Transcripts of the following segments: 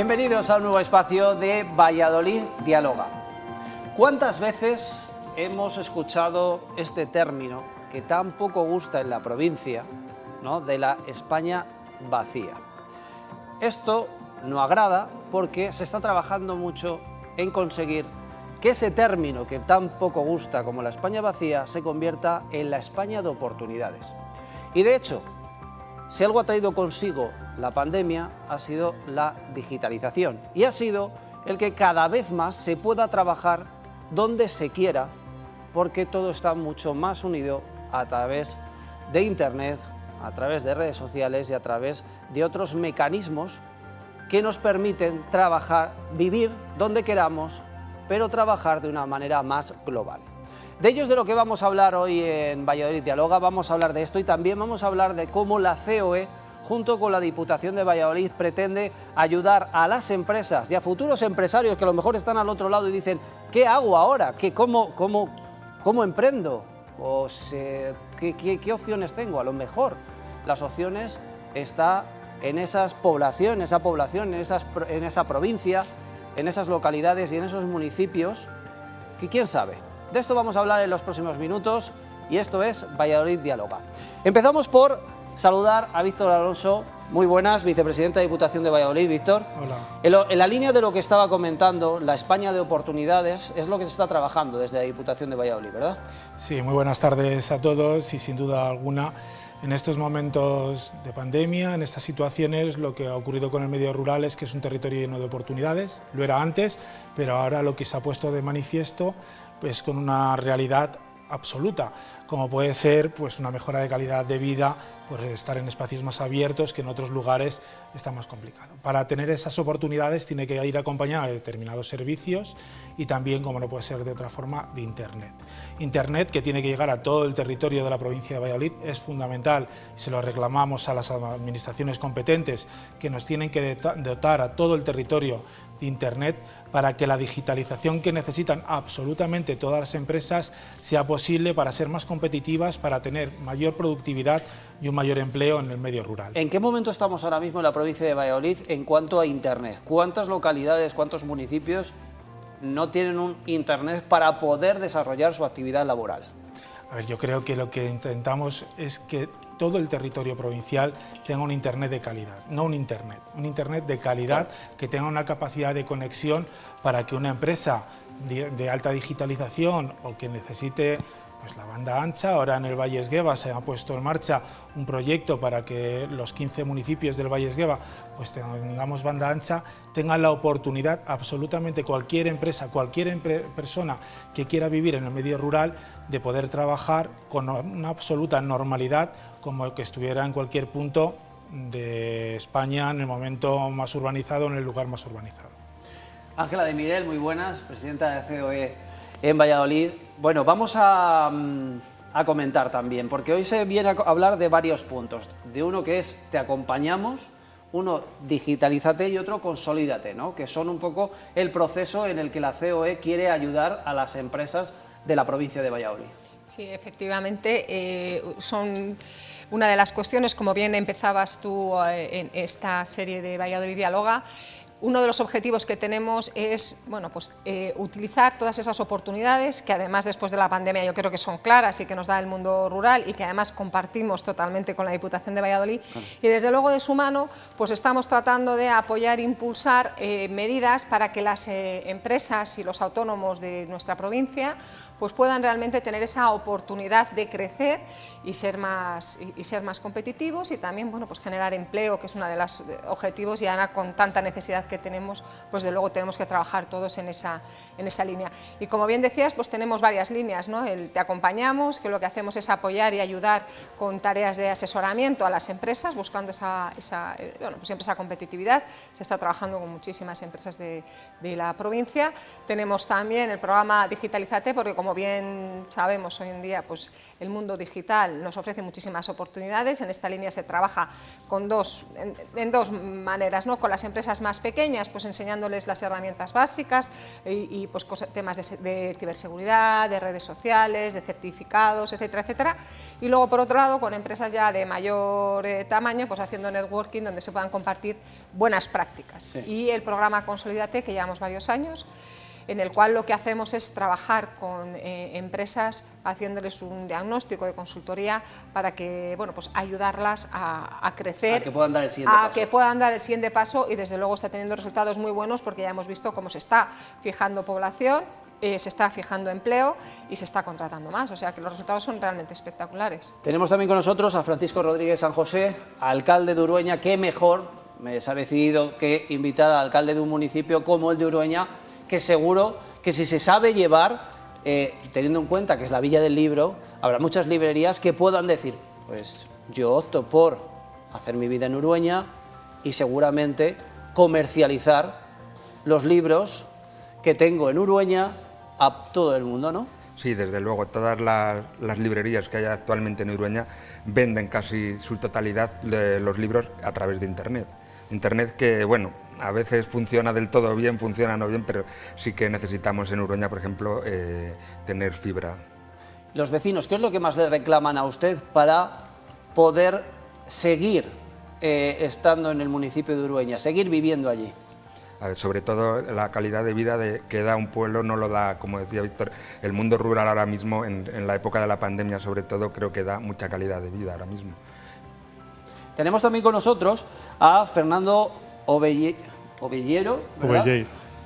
Bienvenidos a un nuevo espacio de Valladolid Dialoga. ¿Cuántas veces hemos escuchado este término que tan poco gusta en la provincia, ¿no? de la España vacía? Esto no agrada porque se está trabajando mucho en conseguir que ese término que tan poco gusta como la España vacía se convierta en la España de oportunidades. Y de hecho, si algo ha traído consigo la pandemia ha sido la digitalización y ha sido el que cada vez más se pueda trabajar donde se quiera porque todo está mucho más unido a través de Internet, a través de redes sociales y a través de otros mecanismos que nos permiten trabajar, vivir donde queramos, pero trabajar de una manera más global. De ello es de lo que vamos a hablar hoy en Valladolid Dialoga, vamos a hablar de esto y también vamos a hablar de cómo la COE, junto con la Diputación de Valladolid, pretende ayudar a las empresas y a futuros empresarios que a lo mejor están al otro lado y dicen ¿qué hago ahora? ¿Qué, cómo, cómo, ¿Cómo emprendo? O ¿qué, qué, opciones tengo? A lo mejor las opciones están en esas poblaciones, esa población, en, esas, en esa provincia, en esas localidades y en esos municipios, que quién sabe, de esto vamos a hablar en los próximos minutos y esto es Valladolid Dialoga. Empezamos por saludar a Víctor Alonso, muy buenas, vicepresidente de Diputación de Valladolid, Víctor. Hola. En, la línea de lo que estaba comentando, la España de oportunidades es lo que se está trabajando desde la Diputación de Valladolid, ¿verdad? Sí, muy buenas tardes a todos y sin duda alguna en estos momentos de pandemia, en estas situaciones, lo que ha ocurrido con el medio rural es que es un territorio lleno de oportunidades, lo era antes, pero ahora lo que se ha puesto de manifiesto pues con una realidad absoluta, como puede ser pues, una mejora de calidad de vida, pues, estar en espacios más abiertos que en otros lugares está más complicado. Para tener esas oportunidades tiene que ir acompañado de determinados servicios y también, como no puede ser de otra forma, de Internet. Internet que tiene que llegar a todo el territorio de la provincia de Valladolid es fundamental, se lo reclamamos a las administraciones competentes que nos tienen que dotar a todo el territorio de Internet para que la digitalización que necesitan absolutamente todas las empresas sea posible para ser más competitivas, para tener mayor productividad y un mayor empleo en el medio rural. ¿En qué momento estamos ahora mismo en la provincia de Valladolid en cuanto a Internet? ¿Cuántas localidades, cuántos municipios no tienen un Internet para poder desarrollar su actividad laboral? A ver, yo creo que lo que intentamos es que todo el territorio provincial tenga un Internet de calidad, no un Internet, un Internet de calidad que tenga una capacidad de conexión para que una empresa de, alta digitalización o que necesite pues la banda ancha, ahora en el Valle Esgueva se ha puesto en marcha un proyecto para que los 15 municipios del Valle Esgueva pues tengamos banda ancha, tengan la oportunidad, absolutamente cualquier empresa, cualquier persona que quiera vivir en el medio rural, de poder trabajar con una absoluta normalidad como que estuviera en cualquier punto de España en el momento más urbanizado, en el lugar más urbanizado. Ángela de Miguel, muy buenas, presidenta de COE en Valladolid. Bueno, vamos mm, a, comentar también, porque hoy se viene a hablar de varios puntos. De uno que es te acompañamos, uno digitalízate y otro consolídate, ¿no? que son un poco el proceso en el que la COE quiere ayudar a las empresas de la provincia de Valladolid. Sí, efectivamente, eh, son una de las cuestiones, como bien empezabas tú eh, en esta serie de Valladolid Dialoga, uno de los objetivos que tenemos es bueno, pues, eh, utilizar todas esas oportunidades que además después de la pandemia yo creo que son claras y que nos da el mundo rural y que además compartimos totalmente con la Diputación de Valladolid. Y desde luego de su mano pues estamos tratando de apoyar e impulsar eh, medidas para que las eh, empresas y los autónomos de nuestra provincia pues puedan realmente tener esa oportunidad de crecer y ser más, y, ser más competitivos y también bueno, pues generar empleo, que es uno de los objetivos y ahora con tanta necesidad que tenemos, pues de luego tenemos que trabajar todos en esa, en esa línea. Y como bien decías, pues tenemos varias líneas, ¿no? Te acompañamos, que lo que hacemos es apoyar y ayudar con tareas de asesoramiento a las empresas, buscando esa, esa eh, bueno, pues siempre esa competitividad, se está trabajando con muchísimas empresas de, de la provincia. Tenemos también el programa Digitalizate, porque como bien sabemos hoy en día, pues el mundo digital nos ofrece muchísimas oportunidades, en esta línea se trabaja con dos, en, en dos maneras, ¿no? con las empresas más pequeñas, pequeñas, pues enseñándoles las herramientas básicas y, pues temas de, ciberseguridad, de redes sociales, de certificados, etcétera, etcétera. Y luego, por otro lado, con empresas ya de mayor eh, tamaño, pues haciendo networking donde se puedan compartir buenas prácticas. Y el programa Consolidate, que llevamos varios años, en el cual lo que hacemos es trabajar con eh, empresas haciéndoles un diagnóstico de consultoría para que, bueno, pues ayudarlas a, crecer, a que puedan dar el siguiente a que puedan dar el siguiente paso y desde luego está teniendo resultados muy buenos porque ya hemos visto cómo se está fijando población, eh, se está fijando empleo y se está contratando más, o sea que los resultados son realmente espectaculares. Tenemos también con nosotros a Francisco Rodríguez San José, alcalde de Urueña, qué mejor me ha decidido que invitar al alcalde de un municipio como el de Urueña que seguro que si se sabe llevar, eh, teniendo en cuenta que es la Villa del Libro, habrá muchas librerías que puedan decir, pues yo opto por hacer mi vida en Urueña y seguramente comercializar los libros que tengo en Urueña a todo el mundo, ¿no? Sí, desde luego, todas las, las, librerías que hay actualmente en Urueña venden casi su totalidad de los libros a través de Internet. Internet que, bueno, a veces funciona del todo bien, funciona no bien, pero sí que necesitamos en Uruña, por ejemplo, eh, tener fibra. Los vecinos, ¿qué es lo que más le reclaman a usted para poder seguir eh, estando en el municipio de Urueña, seguir viviendo allí? sobre todo la calidad de vida que da un pueblo no lo da, como decía Víctor, el mundo rural ahora mismo, en, la época de la pandemia sobre todo, creo que da mucha calidad de vida ahora mismo. Tenemos también con nosotros a Fernando Ovellero,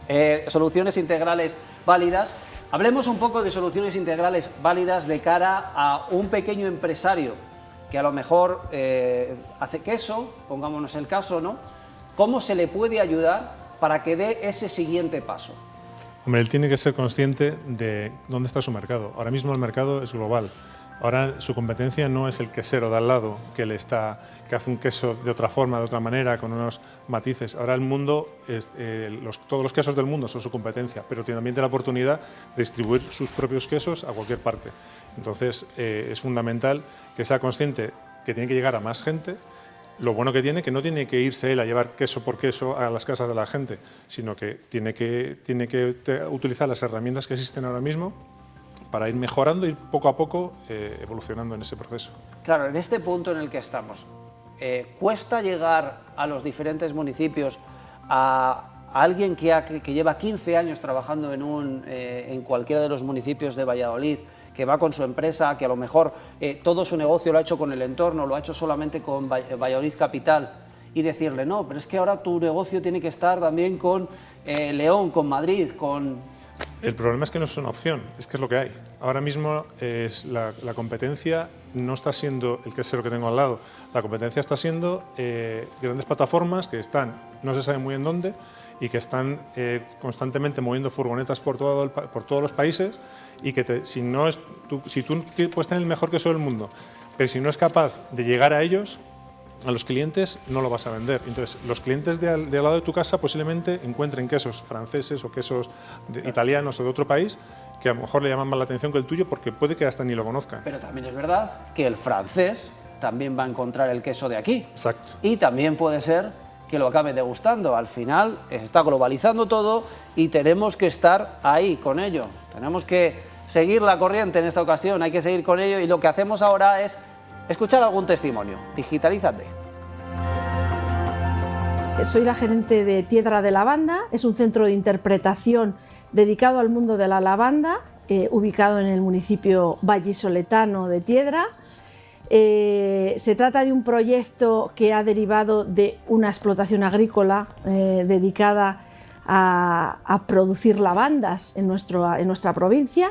eh, soluciones integrales válidas. Hablemos un poco de soluciones integrales válidas de cara a un pequeño empresario que a lo mejor eh, hace queso, pongámonos el caso, ¿no? ¿Cómo se le puede ayudar para que dé ese siguiente paso? Hombre, él tiene que ser consciente de dónde está su mercado. Ahora mismo el mercado es global. Ahora su competencia no es el quesero de al lado que, le está, que hace un queso de otra forma, de otra manera, con unos matices. Ahora el mundo, eh, todos los quesos del mundo son su competencia, pero también la oportunidad de distribuir sus propios quesos a cualquier parte. Entonces eh, es fundamental que sea consciente que tiene que llegar a más gente, lo bueno que tiene que no tiene que irse él a llevar queso por queso a las casas de la gente, sino que tiene que, tiene que utilizar las herramientas que existen ahora mismo para ir mejorando y poco a poco eh, evolucionando en ese proceso. Claro, en este punto en el que estamos, eh, ¿cuesta llegar a los diferentes municipios a, alguien que, que, lleva 15 años trabajando en, un, eh, en cualquiera de los municipios de Valladolid, que va con su empresa, que a lo mejor todo su negocio lo ha hecho con el entorno, lo ha hecho solamente con Valladolid Capital, y decirle, no, pero es que ahora tu negocio tiene que estar también con León, con Madrid, con el problema es que no es una opción, es que es lo que hay. Ahora mismo es la, competencia no está siendo el quesero que tengo al lado, la competencia está siendo eh, grandes plataformas que están, no se sabe muy en dónde, y que están eh, constantemente moviendo furgonetas por, todo por todos los países y que si, no es, si tú puedes tener el mejor queso del mundo, pero si no es capaz de llegar a ellos, a los clientes no lo vas a vender. Entonces, los clientes de al, lado de tu casa posiblemente encuentren quesos franceses o quesos italianos o de otro país que a lo mejor le llaman más la atención que el tuyo porque puede que hasta ni lo conozcan. Pero también es verdad que el francés también va a encontrar el queso de aquí. Exacto. Y también puede ser que lo acabe degustando. Al final se está globalizando todo y tenemos que estar ahí con ello. Tenemos que seguir la corriente en esta ocasión, hay que seguir con ello y lo que hacemos ahora es Escuchar algún testimonio. Digitalízate. Soy la gerente de Tiedra de Lavanda, es un centro de interpretación dedicado al mundo de la lavanda, eh, ubicado en el municipio vallisoletano de Tiedra. Eh, se trata de un proyecto que ha derivado de una explotación agrícola eh, dedicada a, producir lavandas en nuestra provincia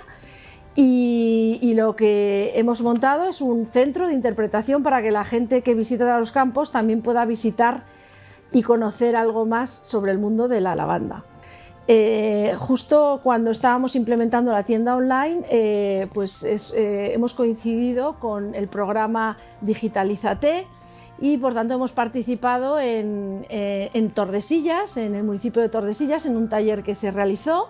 y, lo que hemos montado es un centro de interpretación para que la gente que visita los campos también pueda visitar y conocer algo más sobre el mundo de la lavanda. Eh, justo cuando estábamos implementando la tienda online, eh, pues eh, hemos coincidido con el programa Digitalízate y por tanto hemos participado en, en Tordesillas, en el municipio de Tordesillas, en un taller que se realizó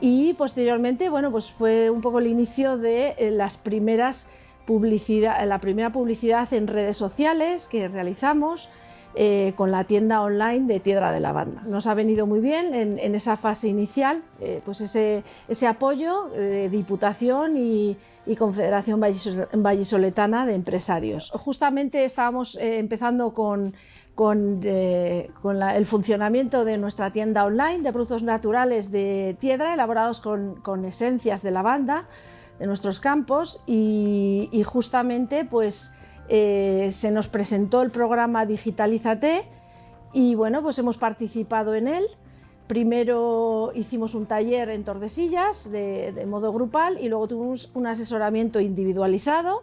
y posteriormente bueno, pues fue un poco el inicio de eh, las primeras publicidad, la primera publicidad en redes sociales que realizamos eh, con la tienda online de Tiedra de la Banda. Nos ha venido muy bien en, esa fase inicial pues ese, apoyo de Diputación y, Confederación Vallisoletana de Empresarios. Justamente estábamos empezando con, el funcionamiento de nuestra tienda online de productos naturales de Tiedra elaborados con, con esencias de lavanda de nuestros campos y, justamente pues eh, se nos presentó el programa Digitalízate y bueno pues hemos participado en él. Primero hicimos un taller en Tordesillas de, modo grupal y luego tuvimos un asesoramiento individualizado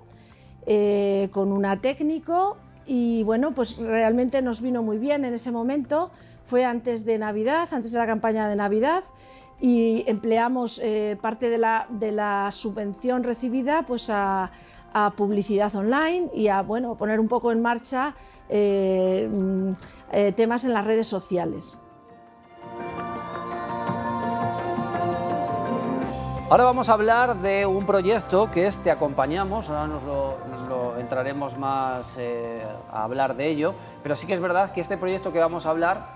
eh, con una técnico y bueno pues realmente nos vino muy bien en ese momento. Fue antes de Navidad, antes de la campaña de Navidad y empleamos eh, parte de la, subvención recibida pues a, publicidad online y a bueno, poner un poco en marcha eh, mm, eh, temas en las redes sociales. Ahora vamos a hablar de un proyecto que es Te Acompañamos, ahora nos lo, entraremos más a hablar de ello, pero sí que es verdad que este proyecto que vamos a hablar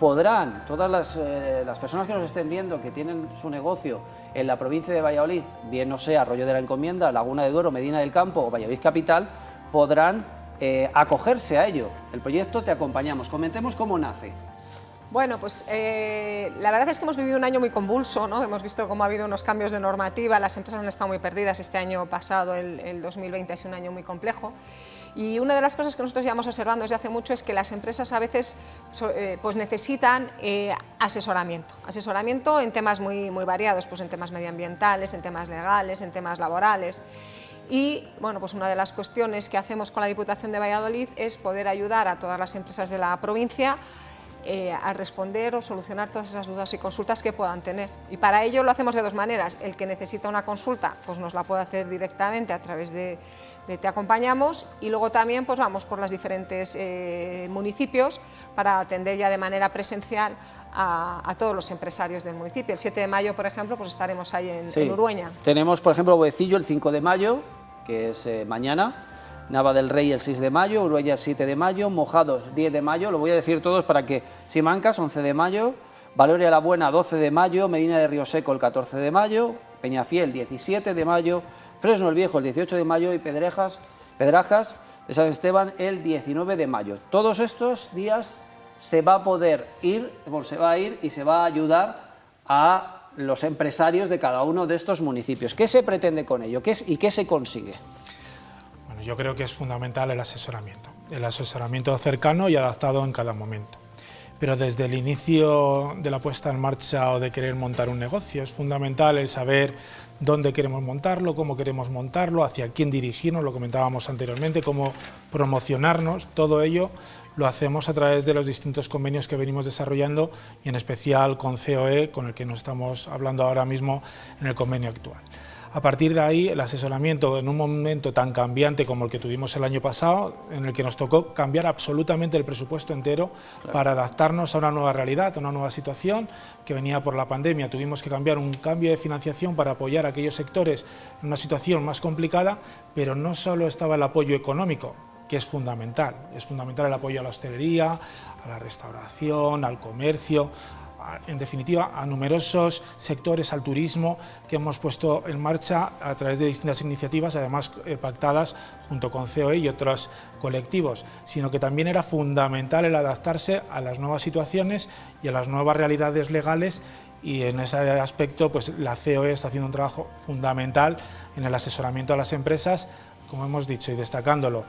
podrán, todas eh, las, personas que nos estén viendo que tienen su negocio en la provincia de Valladolid, bien no sea Arroyo de la Encomienda, Laguna de Duero, Medina del Campo o Valladolid Capital, podrán eh, acogerse a ello. El proyecto Te Acompañamos. Comentemos cómo nace. Bueno, pues eh, la verdad es que hemos vivido un año muy convulso, ¿no? hemos visto cómo ha habido unos cambios de normativa, las empresas han estado muy perdidas, este año pasado, el, el 2020, ha sido un año muy complejo y una de las cosas que nosotros llevamos observando desde hace mucho es que las empresas a veces eh, pues necesitan eh, asesoramiento, asesoramiento en temas muy, muy variados, pues en temas medioambientales, en temas legales, en temas laborales. Y bueno, pues una de las cuestiones que hacemos con la Diputación de Valladolid es poder ayudar a todas las empresas de la provincia eh, a responder o solucionar todas esas dudas y consultas que puedan tener. Y para ello lo hacemos de dos maneras. El que necesita una consulta pues nos la puede hacer directamente a través de, Te Acompañamos y luego también pues vamos por los diferentes eh, municipios para atender ya de manera presencial a, todos los empresarios del municipio. El 7 de mayo, por ejemplo, pues estaremos ahí en, Urueña. Tenemos, por ejemplo, Boecillo el 5 de mayo, que es eh, mañana, Nava del Rey el 6 de mayo, Uruguay el 7 de mayo, Mojados 10 de mayo, lo voy a decir todos para que Simancas 11 de mayo, Valoria la Buena 12 de mayo, Medina de Río Seco el 14 de mayo, Peñafiel 17 de mayo, Fresno el Viejo el 18 de mayo y Pedrejas, Pedrajas de San Esteban el 19 de mayo. Todos estos días se va a poder ir, se va a ir y se va a ayudar a los empresarios de cada uno de estos municipios. ¿Qué se pretende con ello ¿Qué es, y qué se consigue? Yo creo que es fundamental el asesoramiento, el asesoramiento cercano y adaptado en cada momento. Pero desde el inicio de la puesta en marcha o de querer montar un negocio es fundamental el saber dónde queremos montarlo, cómo queremos montarlo, hacia quién dirigirnos, lo comentábamos anteriormente, cómo promocionarnos, todo ello lo hacemos a través de los distintos convenios que venimos desarrollando y en especial con COE, con el que nos estamos hablando ahora mismo en el convenio actual. A partir de ahí, el asesoramiento en un momento tan cambiante como el que tuvimos el año pasado, en el que nos tocó cambiar absolutamente el presupuesto entero para adaptarnos a una nueva realidad, a una nueva situación que venía por la pandemia. Tuvimos que cambiar un cambio de financiación para apoyar a aquellos sectores en una situación más complicada, pero no solo estaba el apoyo económico, que es fundamental, es fundamental el apoyo a la hostelería, a la restauración, al comercio, en definitiva, a numerosos sectores, al turismo, que hemos puesto en marcha a través de distintas iniciativas, además eh, pactadas junto con COE y otros colectivos, sino que también era fundamental el adaptarse a las nuevas situaciones y a las nuevas realidades legales y en ese aspecto pues, la COE está haciendo un trabajo fundamental en el asesoramiento a las empresas, como hemos dicho y destacándolo,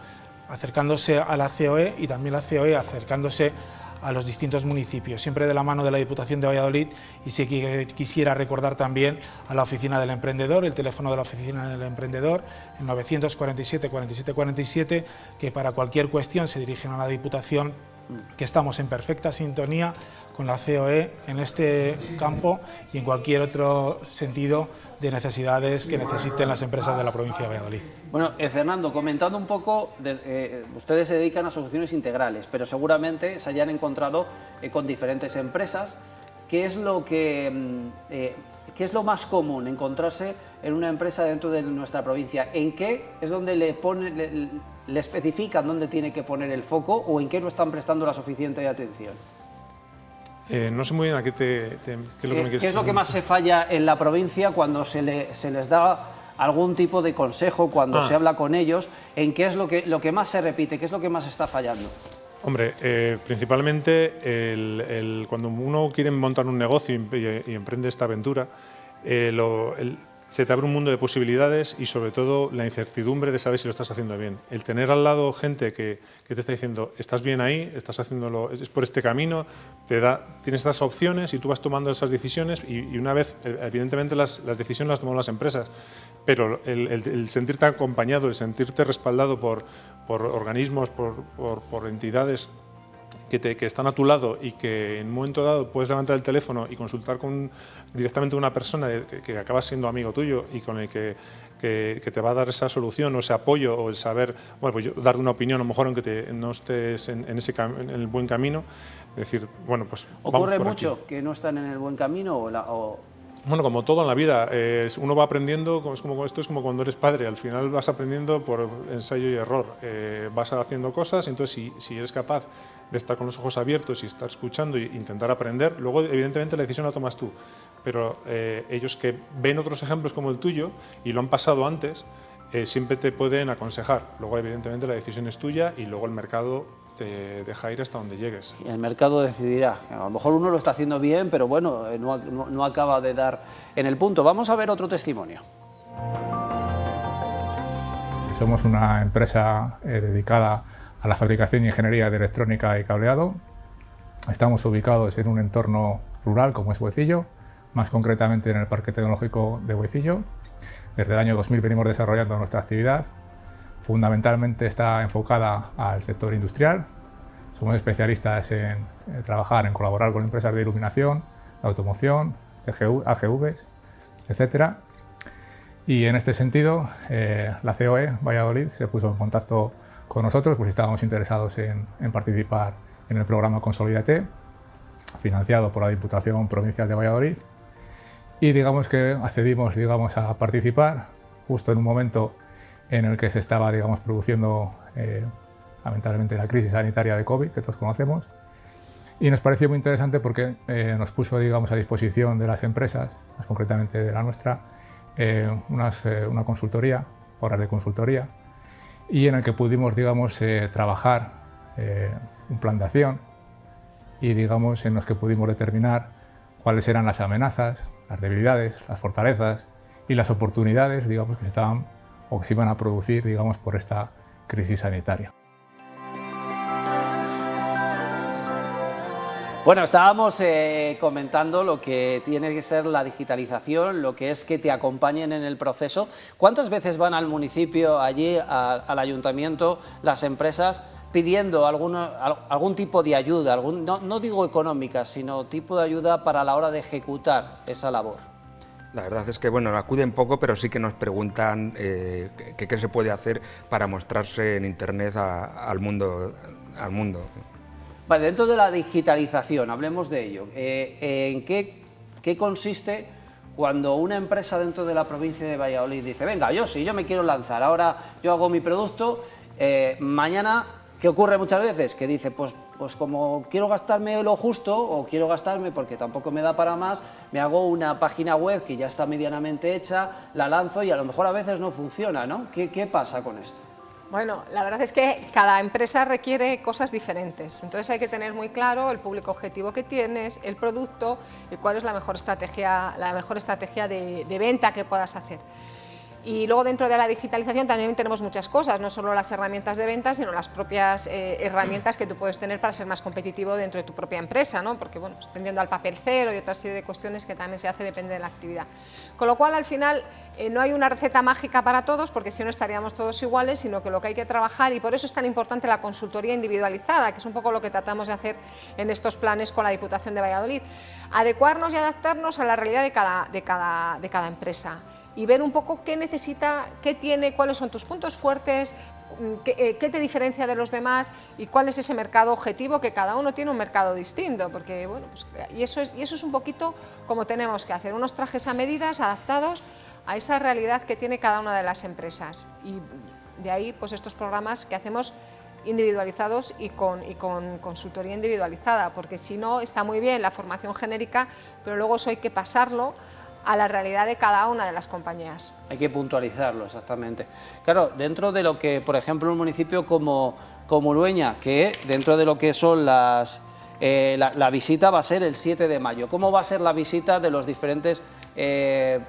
acercándose a la COE y también la COE acercándose a los distintos municipios, siempre de la mano de la Diputación de Valladolid y si quisiera recordar también a la Oficina del Emprendedor, el teléfono de la Oficina del Emprendedor, el 947 47 47, que para cualquier cuestión se dirigen a la Diputación que estamos en perfecta sintonía con la COE en este campo y en cualquier otro sentido de necesidades que necesiten las empresas de la provincia de Valladolid. Bueno, eh, Fernando, comentando un poco, eh, ustedes se dedican a soluciones integrales, pero seguramente se hayan encontrado eh, con diferentes empresas. ¿Qué es lo que, mm, ¿qué es lo más común encontrarse en una empresa dentro de nuestra provincia? ¿En qué es donde le, pone, le, especifican dónde tiene que poner el foco o en qué no están prestando la suficiente atención? Eh, no sé muy bien a qué, te, qué es lo que me ¿Qué es lo que más se falla en la provincia cuando se, le, se les da algún tipo de consejo, cuando ah. se habla con ellos, en qué es lo que, lo que más se repite, qué es lo que más está fallando? Hombre, eh, principalmente cuando uno quiere montar un negocio y, emprende esta aventura, eh, se te abre un mundo de posibilidades y sobre todo la incertidumbre de saber si lo estás haciendo bien. El tener al lado gente que, te está diciendo, estás bien ahí, estás haciéndolo, es por este camino, te da, tienes estas opciones y tú vas tomando esas decisiones y, una vez, eh, evidentemente las, decisiones las toman las empresas, pero el sentirte acompañado, el sentirte respaldado por, por organismos, por, entidades que, te, que, están a tu lado y que en un momento dado puedes levantar el teléfono y consultar con, directamente una persona que, acaba siendo amigo tuyo y con el que, que, te va a dar esa solución o ese apoyo o el saber, bueno, pues yo, dar una opinión a lo mejor aunque te, no estés en, ese en el buen camino, decir, bueno, pues ¿Ocurre mucho que no están en el buen camino o, o bueno, como todo en la vida, uno va aprendiendo, es como, esto es como cuando eres padre, al final vas aprendiendo por ensayo y error, eh, vas haciendo cosas, entonces si, si, eres capaz de estar con los ojos abiertos y estar escuchando e intentar aprender, luego evidentemente la decisión la tomas tú, pero eh, ellos que ven otros ejemplos como el tuyo y lo han pasado antes, eh, siempre te pueden aconsejar, luego evidentemente la decisión es tuya y luego el mercado te deja ir hasta donde llegues. Y el mercado decidirá. A lo mejor uno lo está haciendo bien, pero bueno, eh, no, acaba de dar en el punto. Vamos a ver otro testimonio. Somos una empresa eh, dedicada a la fabricación y ingeniería de electrónica y cableado. Estamos ubicados en un entorno rural como es Huecillo, más concretamente en el Parque Tecnológico de Huecillo. Desde el año 2000 venimos desarrollando nuestra actividad fundamentalmente está enfocada al sector industrial. Somos especialistas en, trabajar, en colaborar con empresas de iluminación, de automoción, AGVs, etc. Y en este sentido, eh, la COE Valladolid se puso en contacto con nosotros, pues estábamos interesados en, participar en el programa Consolidate, financiado por la Diputación Provincial de Valladolid. Y digamos que accedimos digamos, a participar justo en un momento en el que se estaba digamos, produciendo eh, lamentablemente la crisis sanitaria de COVID, que todos conocemos, y nos pareció muy interesante porque eh, nos puso digamos, a disposición de las empresas, más concretamente de la nuestra, eh, una consultoría, horas de consultoría, y en el que pudimos digamos, trabajar un plan de acción y digamos, en los que pudimos determinar cuáles eran las amenazas, las debilidades, las fortalezas y las oportunidades digamos, que estaban o que se iban a producir digamos, por esta crisis sanitaria. Bueno, estábamos eh, comentando lo que tiene que ser la digitalización, lo que es que te acompañen en el proceso. ¿Cuántas veces van al municipio, allí, al ayuntamiento, las empresas pidiendo algún tipo de ayuda, algún, no, no digo económica, sino tipo de ayuda para la hora de ejecutar esa labor? La verdad es que, bueno, acuden poco, pero sí que nos preguntan eh, qué se puede hacer para mostrarse en Internet al, mundo, al mundo. Dentro de la digitalización, hablemos de ello. Eh, ¿En qué, qué consiste cuando una empresa dentro de la provincia de Valladolid dice, venga, yo sí, yo me quiero lanzar, ahora yo hago mi producto, eh, mañana ¿Qué ocurre muchas veces? Que dice, pues, pues como quiero gastarme lo justo, o quiero gastarme porque tampoco me da para más, me hago una página web que ya está medianamente hecha, la lanzo y a lo mejor a veces no funciona, ¿no? ¿Qué, qué pasa con esto? Bueno, la verdad es que cada empresa requiere cosas diferentes, entonces hay que tener muy claro el público objetivo que tienes, el producto y cuál es la mejor estrategia, la mejor estrategia de, de venta que puedas hacer. Y luego dentro de la digitalización también tenemos muchas cosas, no solo las herramientas de venta, sino las propias eh, herramientas que tú puedes tener para ser más competitivo dentro de tu propia empresa, ¿no? porque bueno, pues, al papel cero y otra serie de cuestiones que también se hace depende de la actividad. Con lo cual al final eh, no hay una receta mágica para todos, porque si no estaríamos todos iguales, sino que lo que hay que trabajar, y por eso es tan importante la consultoría individualizada, que es un poco lo que tratamos de hacer en estos planes con la Diputación de Valladolid, adecuarnos y adaptarnos a la realidad de cada, de cada empresa y ver un poco qué necesita, qué tiene, cuáles son tus puntos fuertes, mm, eh, ¿qué, te diferencia de los demás y cuál es ese mercado objetivo? Que cada uno tiene un mercado distinto, porque, bueno, pues, y, eso es, y eso es un poquito como tenemos que hacer, unos trajes a medidas adaptados a esa realidad que tiene cada una de las empresas. Y de ahí, pues estos programas que hacemos individualizados y con, y con consultoría individualizada, porque si no está muy bien la formación genérica, pero luego eso hay que pasarlo a la realidad de cada una de las compañías. Hay que puntualizarlo, exactamente. Claro, dentro de lo que, por ejemplo, un municipio como, como Urueña, que dentro de lo que son las... Eh, la, visita va a ser el 7 de mayo. ¿Cómo va a ser la visita de los diferentes eh,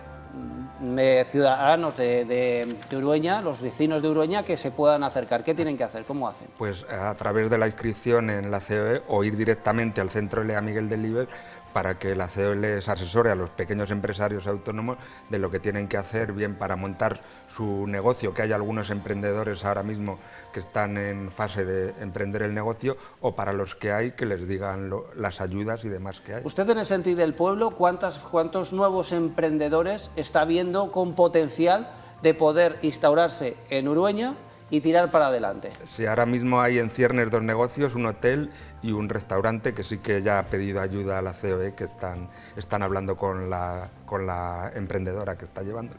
ciudadanos de, de, Urueña, los vecinos de Urueña, que se puedan acercar? ¿Qué tienen que hacer? ¿Cómo hacen? Pues a través de la inscripción en la COE o ir directamente al Centro Lea Miguel del Liber para que la CEO les asesore a los pequeños empresarios autónomos de lo que tienen que hacer bien para montar su negocio, que hay algunos emprendedores ahora mismo que están en fase de emprender el negocio, o para los que hay que les digan las ayudas y demás que hay. Usted en el sentido del pueblo, ¿cuántas, ¿cuántos nuevos emprendedores está viendo con potencial de poder instaurarse en Urueña y tirar para adelante. Sí, ahora mismo hay en ciernes dos negocios, un hotel y un restaurante que sí que ya ha pedido ayuda a la COE, que están, están hablando con la, con la emprendedora que está llevando.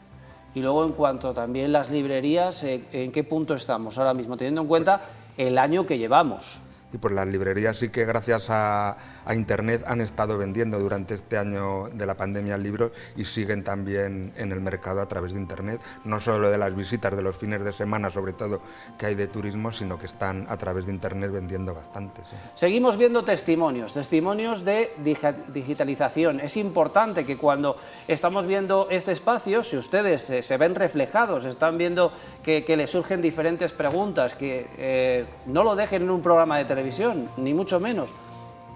Y luego en cuanto también las librerías, eh, ¿en qué punto estamos ahora mismo? Teniendo en cuenta el año que llevamos. Y pues las librerías sí que gracias a, a Internet han estado vendiendo durante este año de la pandemia libros y siguen también en el mercado a través de Internet, no solo de las visitas de los fines de semana, sobre todo que hay de turismo, sino que están a través de Internet vendiendo bastante. Seguimos viendo testimonios, testimonios de digitalización. Es importante que cuando estamos viendo este espacio, si ustedes se ven reflejados, están viendo que, les surgen diferentes preguntas, que eh, no lo dejen en un programa de televisión, ni mucho menos,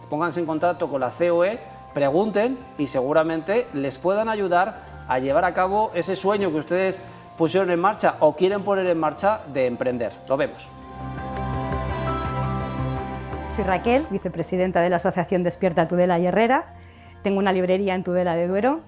pónganse en contacto con la COE, pregunten y seguramente les puedan ayudar a llevar a cabo ese sueño que ustedes pusieron en marcha o quieren poner en marcha de emprender. Lo vemos. Soy Raquel, vicepresidenta de la Asociación Despierta Tudela y Herrera. Tengo una librería en Tudela de Duero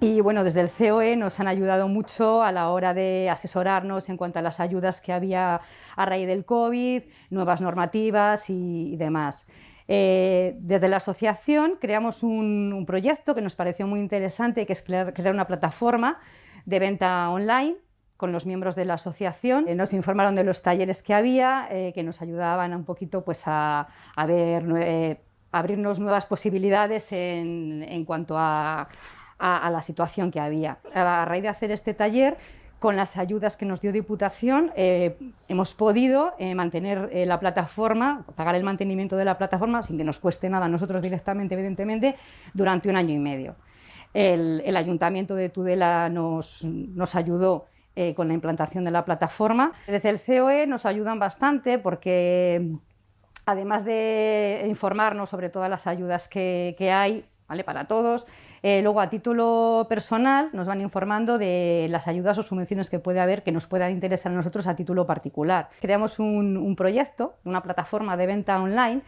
y bueno, desde el COE nos han ayudado mucho a la hora de asesorarnos en cuanto a las ayudas que había a raíz del COVID, nuevas normativas y, demás. Eh, desde la asociación creamos un, proyecto que nos pareció muy interesante, que es crear, una plataforma de venta online con los miembros de la asociación. Eh, nos informaron de los talleres que había, eh, que nos ayudaban un poquito pues, a, ver, abrirnos nuevas posibilidades en, cuanto a, a, la situación que había. A raíz de hacer este taller, con las ayudas que nos dio Diputación eh, hemos podido eh, mantener eh, la plataforma, pagar el mantenimiento de la plataforma sin que nos cueste nada a nosotros directamente, evidentemente, durante un año y medio. El, Ayuntamiento de Tudela nos, nos ayudó con la implantación de la plataforma. Desde el COE nos ayudan bastante porque además de informarnos sobre todas las ayudas que, que hay, ¿vale? para todos. Eh, luego, a título personal, nos van informando de las ayudas o subvenciones que puede haber que nos puedan interesar a nosotros a título particular. Creamos un, proyecto, una plataforma de venta online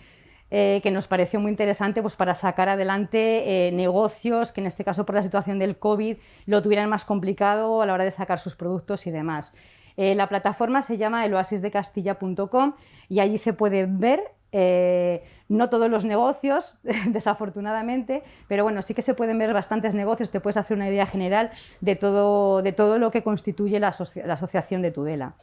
eh, que nos pareció muy interesante pues, para sacar adelante eh, negocios que en este caso por la situación del COVID lo tuvieran más complicado a la hora de sacar sus productos y demás. la plataforma se llama eloasisdecastilla.com y allí se puede ver eh, no todos los negocios, desafortunadamente, pero bueno, sí que se pueden ver bastantes negocios, te puedes hacer una idea general de todo, de todo lo que constituye la, asociación de Tudela.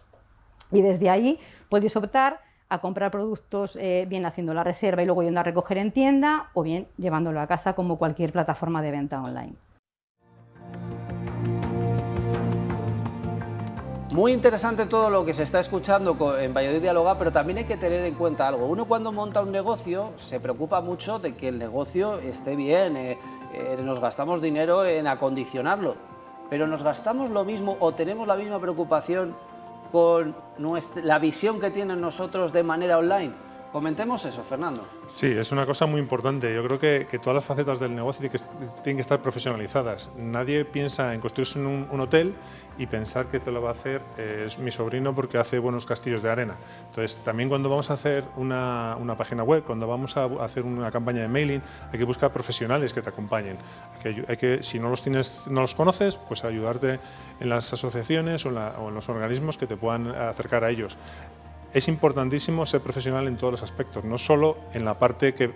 Y desde ahí podéis optar a comprar productos eh, bien haciendo la reserva y luego yendo a recoger en tienda o bien llevándolo a casa como cualquier plataforma de venta online. Muy interesante todo lo que se está escuchando en Valladolid Dialoga, pero también hay que tener en cuenta algo. Uno cuando monta un negocio se preocupa mucho de que el negocio esté bien, eh, eh, nos gastamos dinero en acondicionarlo, pero nos gastamos lo mismo o tenemos la misma preocupación con la visión que tienen nosotros de manera online. Comentemos eso, Fernando. Sí, es una cosa muy importante. Yo creo que, todas las facetas del negocio tienen que, estar profesionalizadas. Nadie piensa en construirse un, hotel y pensar que te lo va a hacer eh, es mi sobrino porque hace buenos castillos de arena. Entonces, también cuando vamos a hacer una, página web, cuando vamos a hacer una campaña de mailing, hay que buscar profesionales que te acompañen. Hay que, si no los, tienes, no los conoces, pues ayudarte en las asociaciones o en los organismos que te puedan acercar a ellos es importantísimo ser profesional en todos los aspectos, no solo en la parte que,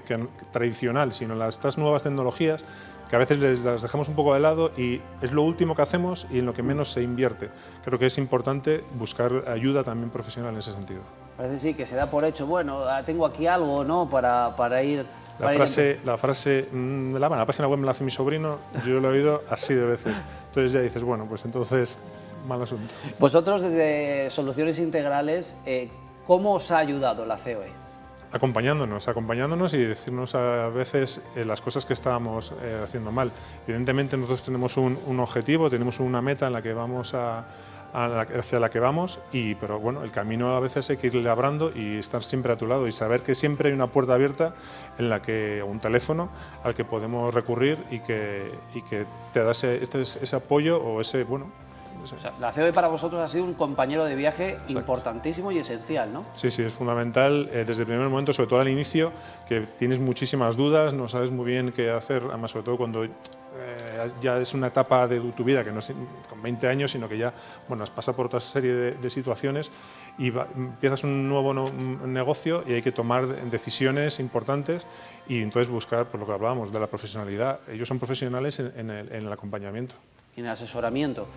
tradicional, sino en las, estas nuevas tecnologías que a veces les, las dejamos un poco de lado y es lo último que hacemos y en lo que menos se invierte. Creo que es importante buscar ayuda también profesional en ese sentido. Parece sí que se da por hecho, bueno, ah, tengo aquí algo ¿no? para, para ir... La frase, la frase, mm, la, la página web me la hace mi sobrino, yo lo he oído así de veces. Entonces ya dices, bueno, pues entonces mal asunto. Vosotros desde Soluciones Integrales, eh, ¿Cómo os ha ayudado la COE? Acompañándonos, acompañándonos y decirnos a veces eh, las cosas que estábamos eh, haciendo mal. Evidentemente nosotros tenemos un, objetivo, tenemos una meta en la que vamos a, hacia la que vamos, y, pero bueno, el camino a veces hay que ir labrando y estar siempre a tu lado y saber que siempre hay una puerta abierta en la que, un teléfono al que podemos recurrir y que, y que te da ese, ese apoyo o ese, bueno, la COE para vosotros ha sido un compañero de viaje importantísimo y esencial, ¿no? Sí, sí, es fundamental eh, desde el primer momento, sobre todo al inicio, que tienes muchísimas dudas, no sabes muy bien qué hacer, además sobre todo cuando eh, ya es una etapa de tu vida que no es con 20 años, sino que ya bueno, has pasado por otra serie de, situaciones y empiezas un nuevo negocio y hay que tomar decisiones importantes y entonces buscar, por lo que hablábamos, de la profesionalidad. Ellos son profesionales en, el, en el acompañamiento. En el asesoramiento.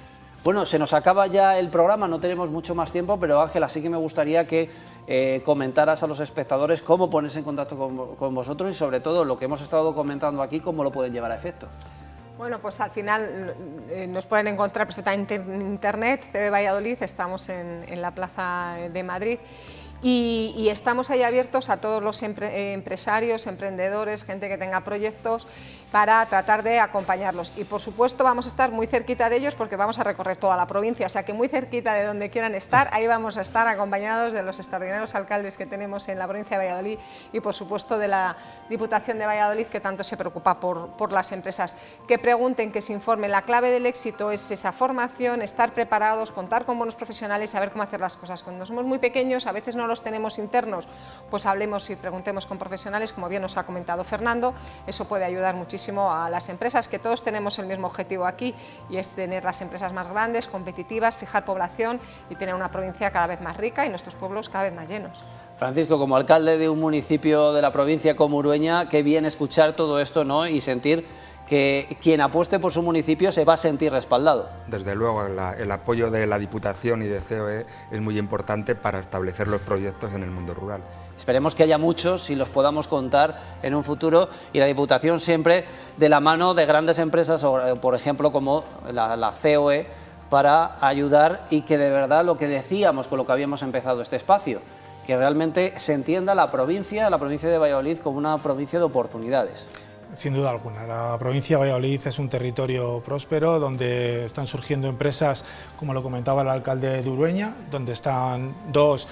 Bueno, se nos acaba ya el programa, no tenemos mucho más tiempo, pero Ángela, sí que me gustaría que eh, comentaras a los espectadores cómo ponerse en contacto con, vosotros y sobre todo lo que hemos estado comentando aquí, cómo lo pueden llevar a efecto. Bueno, pues al final eh, nos pueden encontrar perfectamente en Internet, CB Valladolid, estamos en, en la Plaza de Madrid y, estamos ahí abiertos a todos los empresarios, emprendedores, gente que tenga proyectos para tratar de acompañarlos. Y por supuesto vamos a estar muy cerquita de ellos porque vamos a recorrer toda la provincia, o sea que muy cerquita de donde quieran estar, ahí vamos a estar acompañados de los extraordinarios alcaldes que tenemos en la provincia de Valladolid y por supuesto de la Diputación de Valladolid que tanto se preocupa por, por las empresas. Que pregunten, que se informen, la clave del éxito es esa formación, estar preparados, contar con buenos profesionales, saber cómo hacer las cosas. Cuando somos muy pequeños a veces no los tenemos internos, pues hablemos y preguntemos con profesionales, como bien nos ha comentado Fernando, eso puede ayudar muchísimo a las empresas, que todos tenemos el mismo objetivo aquí y es tener las empresas más grandes, competitivas, fijar población y tener una provincia cada vez más rica y nuestros pueblos cada vez más llenos. Francisco, como alcalde de un municipio de la provincia como Urueña, qué bien escuchar todo esto ¿no? y sentir que quien apueste por su municipio se va a sentir respaldado. Desde luego, el apoyo de la Diputación y de COE es muy importante para establecer los proyectos en el mundo rural. Esperemos que haya muchos y los podamos contar en un futuro y la Diputación siempre de la mano de grandes empresas, por ejemplo como la, la COE, para ayudar y que de verdad lo que decíamos con lo que habíamos empezado este espacio, que realmente se entienda la provincia, la provincia de Valladolid como una provincia de oportunidades. Sin duda alguna, la provincia de Valladolid es un territorio próspero donde están surgiendo empresas, como lo comentaba el alcalde de Urueña, donde están dos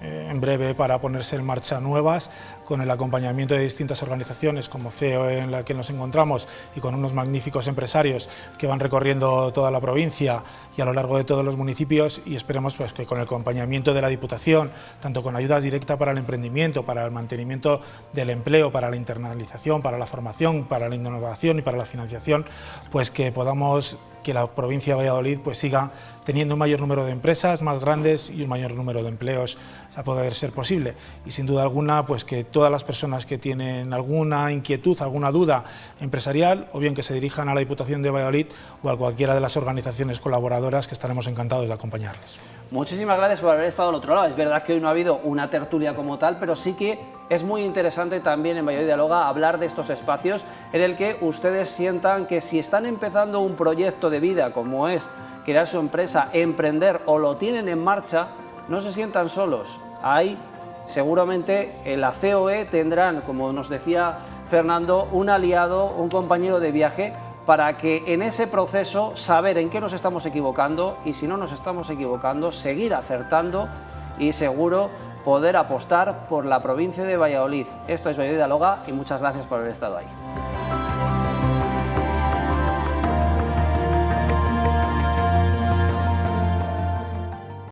en breve para ponerse en marcha nuevas, con el acompañamiento de distintas organizaciones como CEO en la que nos encontramos y con unos magníficos empresarios que van recorriendo toda la provincia y a lo largo de todos los municipios y esperemos pues, que con el acompañamiento de la Diputación, tanto con ayudas directas para el emprendimiento, para el mantenimiento del empleo, para la internalización, para la formación, para la innovación y para la financiación, pues que podamos que la provincia de Valladolid pues siga teniendo un mayor número de empresas más grandes y un mayor número de empleos a poder ser posible. Y sin duda alguna, pues que todas las personas que tienen alguna inquietud, alguna duda empresarial, o bien que se dirijan a la Diputación de Valladolid o a cualquiera de las organizaciones colaboradoras que estaremos encantados de acompañarles. Muchísimas gracias por haber estado al otro lado. Es verdad que hoy no ha habido una tertulia como tal, pero sí que es muy interesante también en Valladolid Dialoga hablar de estos espacios en el que ustedes sientan que si están empezando un proyecto de vida como es crear su empresa, emprender o lo tienen en marcha, no se sientan solos. Ahí seguramente en la COE tendrán, como nos decía Fernando, un aliado, un compañero de viaje para que en ese proceso saber en qué nos estamos equivocando y si no nos estamos equivocando, seguir acertando y seguro poder apostar por la provincia de Valladolid. Esto es Valladolid Dialoga y muchas gracias por haber estado ahí.